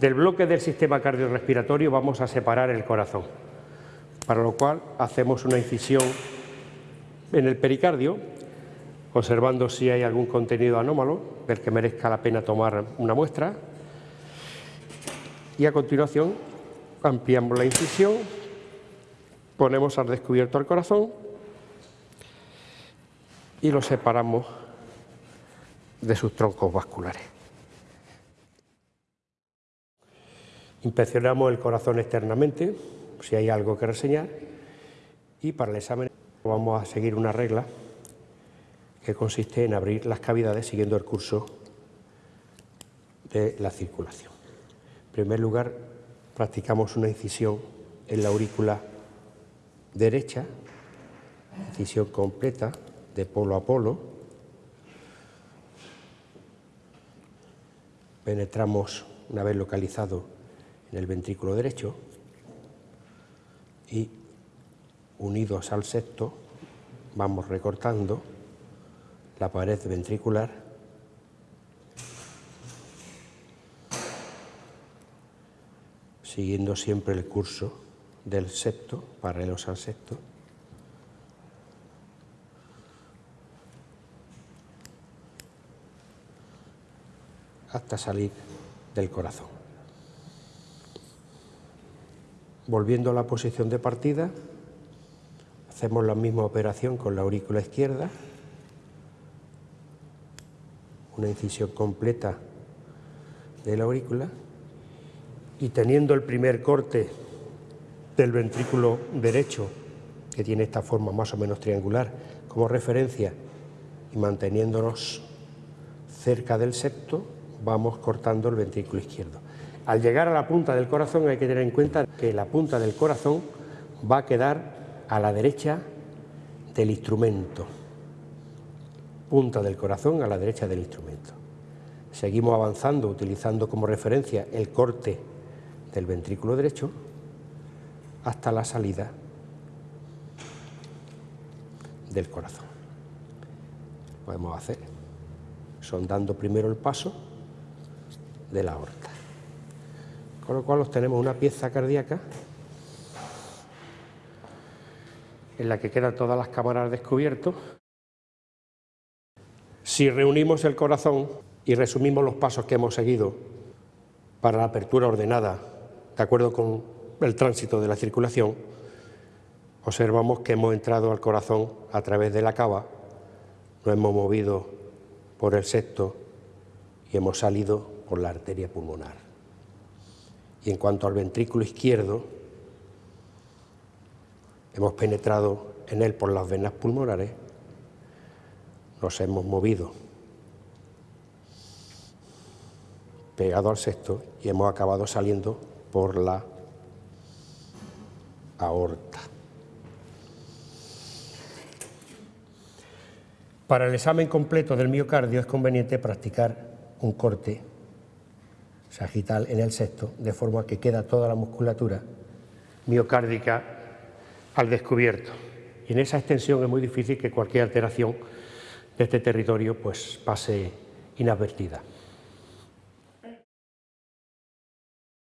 Del bloque del sistema cardiorrespiratorio vamos a separar el corazón, para lo cual hacemos una incisión en el pericardio, observando si hay algún contenido anómalo del que merezca la pena tomar una muestra. Y a continuación ampliamos la incisión, ponemos al descubierto el corazón y lo separamos de sus troncos vasculares. Inspeccionamos el corazón externamente, si hay algo que reseñar, y para el examen vamos a seguir una regla que consiste en abrir las cavidades siguiendo el curso de la circulación. En primer lugar, practicamos una incisión en la aurícula derecha, incisión completa de polo a polo. Penetramos, una vez localizado, en el ventrículo derecho y unidos al septo vamos recortando la pared ventricular siguiendo siempre el curso del septo, paralelos al septo. hasta salir del corazón. Volviendo a la posición de partida, hacemos la misma operación con la aurícula izquierda, una incisión completa de la aurícula y teniendo el primer corte del ventrículo derecho, que tiene esta forma más o menos triangular, como referencia y manteniéndonos cerca del septo, vamos cortando el ventrículo izquierdo. Al llegar a la punta del corazón hay que tener en cuenta que la punta del corazón va a quedar a la derecha del instrumento. Punta del corazón a la derecha del instrumento. Seguimos avanzando utilizando como referencia el corte del ventrículo derecho hasta la salida del corazón. Podemos hacer sondando primero el paso de la aorta con lo cual obtenemos una pieza cardíaca en la que quedan todas las cámaras descubiertas. Si reunimos el corazón y resumimos los pasos que hemos seguido para la apertura ordenada, de acuerdo con el tránsito de la circulación, observamos que hemos entrado al corazón a través de la cava, nos hemos movido por el septo y hemos salido por la arteria pulmonar. Y en cuanto al ventrículo izquierdo, hemos penetrado en él por las venas pulmonares, nos hemos movido pegado al sexto y hemos acabado saliendo por la aorta. Para el examen completo del miocardio es conveniente practicar un corte sagital en el sexto, de forma que queda toda la musculatura miocárdica al descubierto. Y en esa extensión es muy difícil que cualquier alteración de este territorio pues, pase inadvertida.